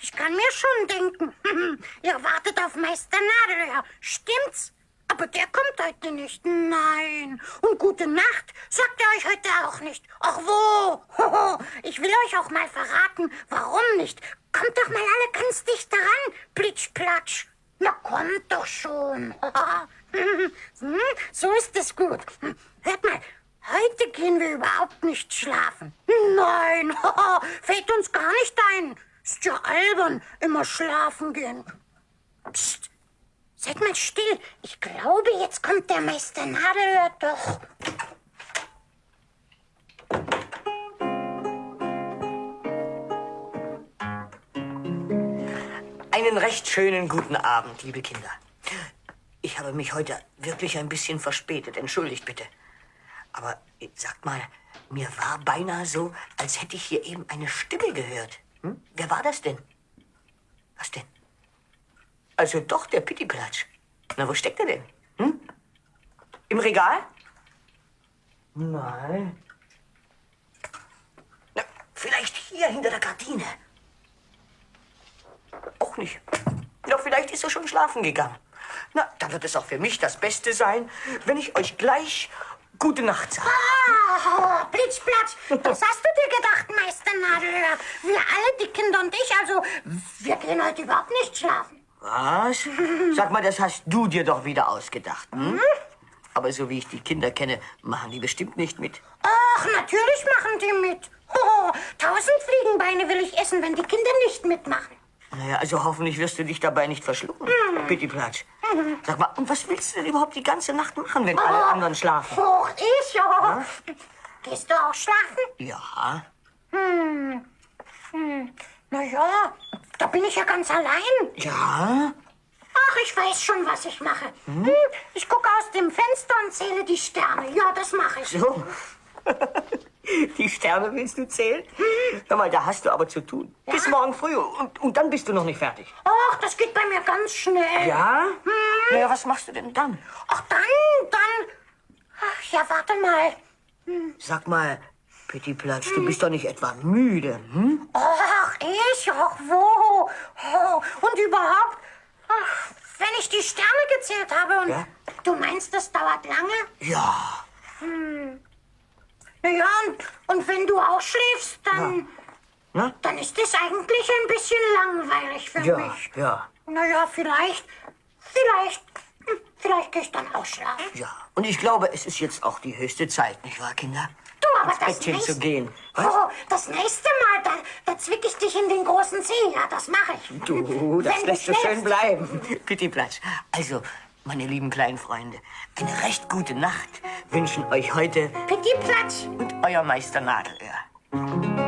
ich kann mir schon denken. Ihr wartet auf Meister Nadelöhr, stimmt's? Aber der kommt heute nicht. Nein. Und gute Nacht sagt er euch heute auch nicht. Ach wo? Ich will euch auch mal verraten, warum nicht. Kommt doch mal alle ganz dicht daran, Plitschplatsch. Na, kommt doch schon. Hm, so ist es gut. Hört mal, heute gehen wir überhaupt nicht schlafen. Nein, fällt uns gar nicht ein. Ist ja albern, immer schlafen gehen. Psst, seid mal still. Ich glaube, jetzt kommt der Meister Nadelöhr doch. Einen recht schönen guten Abend, liebe Kinder. Ich habe mich heute wirklich ein bisschen verspätet. Entschuldigt bitte. Aber äh, sagt mal, mir war beinahe so, als hätte ich hier eben eine Stimme gehört. Hm? Wer war das denn? Was denn? Also doch, der Pittiplatsch. Na, wo steckt er denn? Hm? Im Regal? Nein. Na, vielleicht hier hinter der Gardine. Auch nicht. Ja, vielleicht ist er schon schlafen gegangen. Na, dann wird es auch für mich das Beste sein, wenn ich euch gleich gute Nacht sage. Ah, Blitzplatsch, das hast du dir gedacht, Meister Nadelöhr. Wir alle, die Kinder und ich, also, wir gehen heute überhaupt nicht schlafen. Was? Sag mal, das hast du dir doch wieder ausgedacht, hm? Aber so wie ich die Kinder kenne, machen die bestimmt nicht mit. Ach, natürlich machen die mit. Oh, tausend Fliegenbeine will ich essen, wenn die Kinder nicht mitmachen. Naja, also hoffentlich wirst du dich dabei nicht verschlucken, hm. Pittiplatsch. Sag mal, und was willst du denn überhaupt die ganze Nacht machen, wenn alle Oh. anderen schlafen? Och, ich ja. Gehst du auch schlafen? Ja. Hm. Hm. Na ja, da bin ich ja ganz allein. Ja? Ach, ich weiß schon, was ich mache. Hm? Ich gucke aus dem Fenster und zähle die Sterne. Ja, das mache ich. So. Die Sterne willst du zählen? Hör mal, da hast du aber zu tun. Bis morgen früh und, und dann bist du noch nicht fertig. Ach, das geht bei mir ganz schnell. Ja? Hm. Naja, was machst du denn dann? Ach, dann, dann. Ach, ja, warte mal. Sag mal, Pittiplatsch, du bist doch nicht etwa müde, hm? Ach, ich? Ach, wo? Oh, und überhaupt, ach, wenn ich die Sterne gezählt habe und Ja? du meinst, das dauert lange? Ja. Hm. Na ja, und, und wenn du auch schläfst, dann, Na? dann ist es eigentlich ein bisschen langweilig für Ja, mich. ja, ja, vielleicht, vielleicht, vielleicht gehe ich dann auch schlafen. ja. Und ich glaube, es ist jetzt auch die höchste Zeit, nicht wahr, Kinder? Du, aber Ins das Bettchen nächste, zu gehen. Oh, das nächste Mal, da, da zwick ich dich in den großen See. Ja, das mache ich. Du, das Wenn lässt du schön bleiben. Pittiplatsch. Also, meine lieben kleinen Freunde, eine recht gute Nacht wünschen euch heute Pittiplatsch. und euer Meister Nadelöhr.